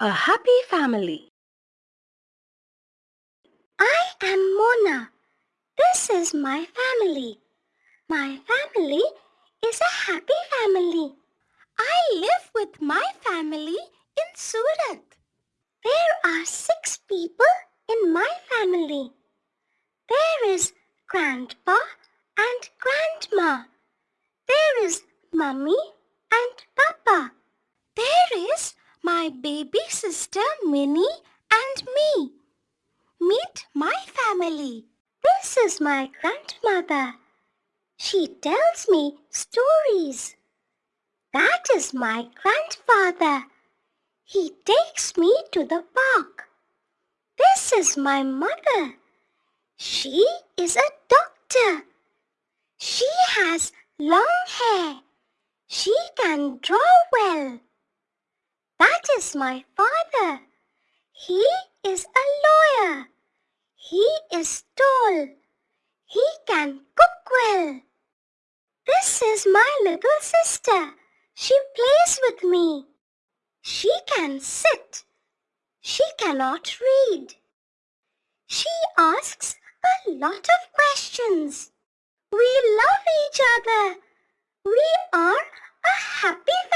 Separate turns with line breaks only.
A happy family.
I am Mona. This is my family. My family is a happy family.
I live with my family in Surat.
There are six people in my family. There is grandpa and grandma. There is mummy and papa.
My baby sister Minnie and me. Meet my family.
This is my grandmother. She tells me stories. That is my grandfather. He takes me to the park. This is my mother. She is a doctor. She has long hair. She can draw well. Is my father. He is a lawyer. He is tall. He can cook well. This is my little sister. She plays with me. She can sit. She cannot read. She asks a lot of questions. We love each other. We are a happy.